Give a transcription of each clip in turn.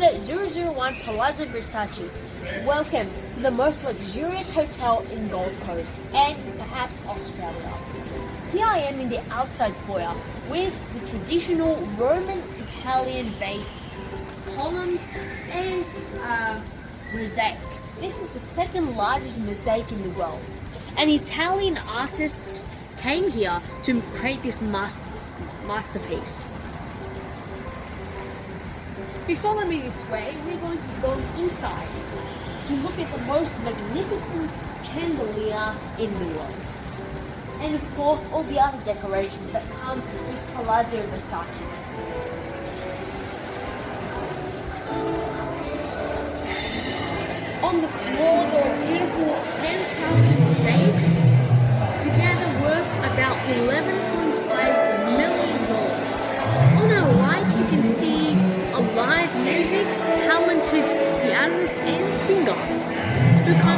Medusa 001 Palazzo Versace. Welcome to the most luxurious hotel in Gold Coast and perhaps Australia. Here I am in the outside foyer with the traditional Roman Italian based columns and uh, mosaic. This is the second largest mosaic in the world. And Italian artists came here to create this master, masterpiece. If you follow me this way, we're going to go inside to look at the most magnificent chandelier in the world. And of course, all the other decorations that come with Palazzo Versace. On the floor, there are beautiful handcrafted mosaics, together worth about $11.5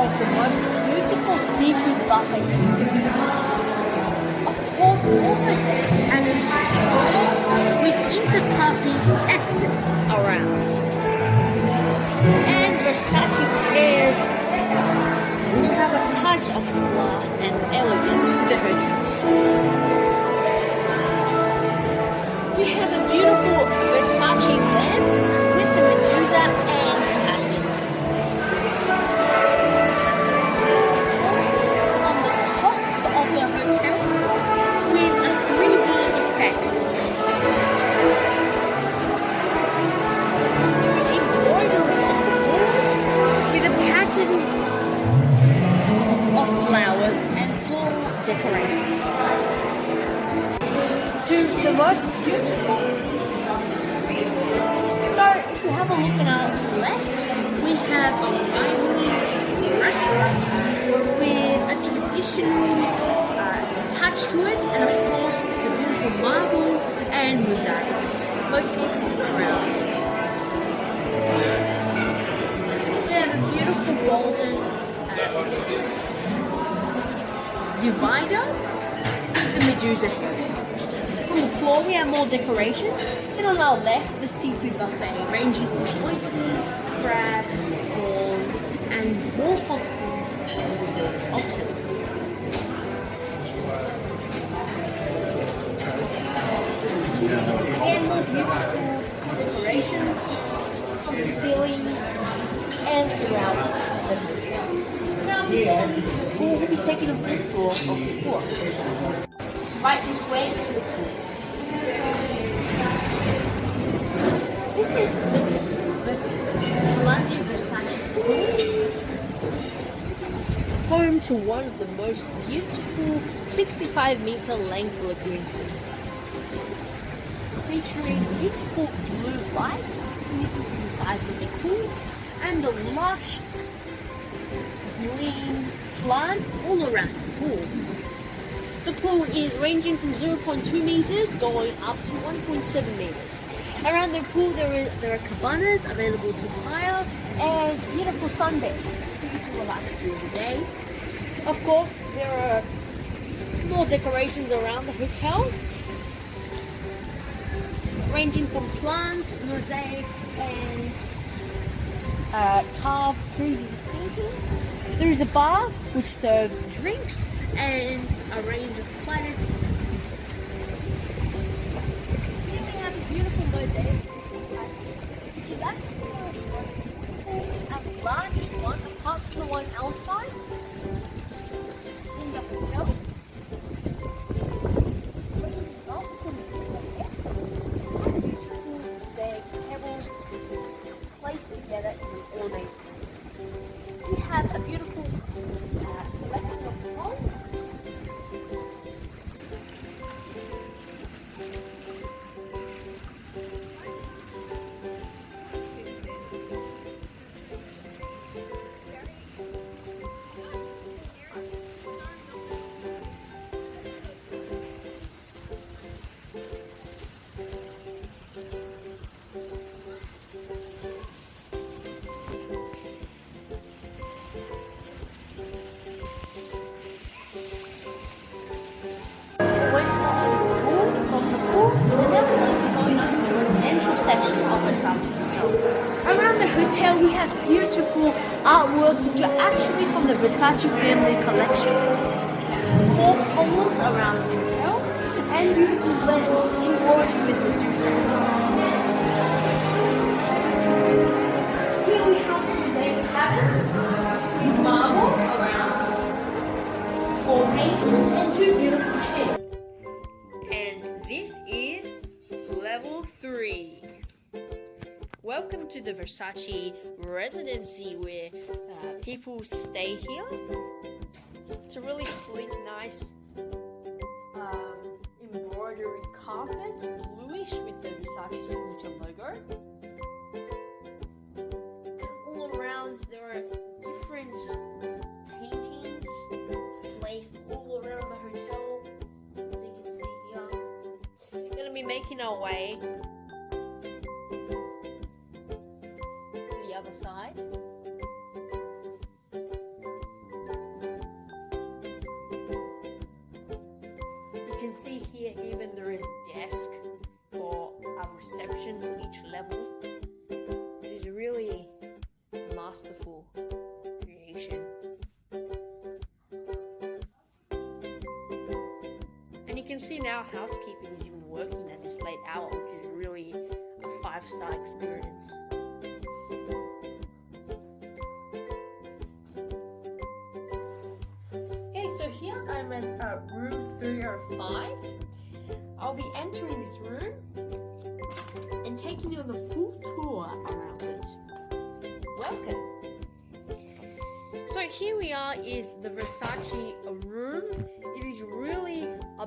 of the most beautiful seafood buffet. Of course, all mosaic and with intercrossing X's around. And Versace chairs which have a touch of class and elegance to the hotel. Decoration. To the most beautiful So if you have a look at our left, we have a lively restaurant with a traditional uh, touch to it and of course the beautiful marble and mosaics located around. We have a beautiful golden divider the Medusa head. On the floor we have more decorations and on our left the seafood buffet ranging from oysters, crab, prawns and more hot food options. Again more beautiful decorations on the ceiling and throughout. Tour, we'll be taking a full tour of the pool. Right this way to the pool. This is the Versace pool. Home to one of the most beautiful 65 meter length lagoon featuring beautiful blue lights emitting from the sides of the pool and the lush green plants all around the pool. The pool is ranging from 0.2 meters going up to 1.7 meters. Around the pool there is there are cabanas available to hire and beautiful sunbed. You relax during the day. Of course, there are more decorations around the hotel, ranging from plants, mosaics, and uh, carved 3D paintings. There is a bar which serves drinks and a range of platters. Here we have a beautiful mosaic. Which is actually the largest one apart from the one outside. We have a beautiful uh, selection of prawns we have beautiful artwork which are actually from the Versace family collection. More columns around the hotel and beautiful lens in order with Medusa. Here we have mosaic patterns with marble around, four paintings and two beautiful chairs. To the Versace residency where uh, people stay here. It's a really sleek, nice um, embroidery carpet, bluish with the Versace signature logo. And all around there are different paintings placed all around the hotel. As you can see here. We're gonna be making our way even there is desk for a reception on each level. It is a really masterful creation. And you can see now housekeeping is even working at this late hour, which is really a five star experience. Okay, so here I'm at uh, room 305. I'll be entering this room and taking you on the full tour around it. Welcome. So here we are is the Versace room. It is really a